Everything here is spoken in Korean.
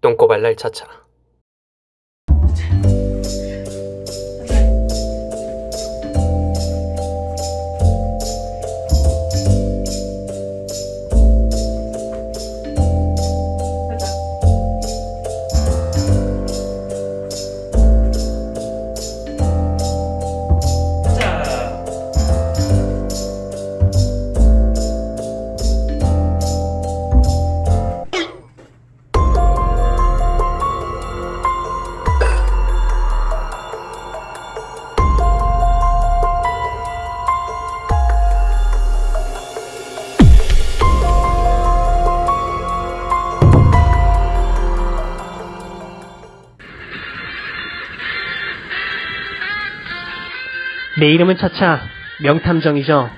똥꼬발랄 차차. 내 이름은 차차 명탐정이죠.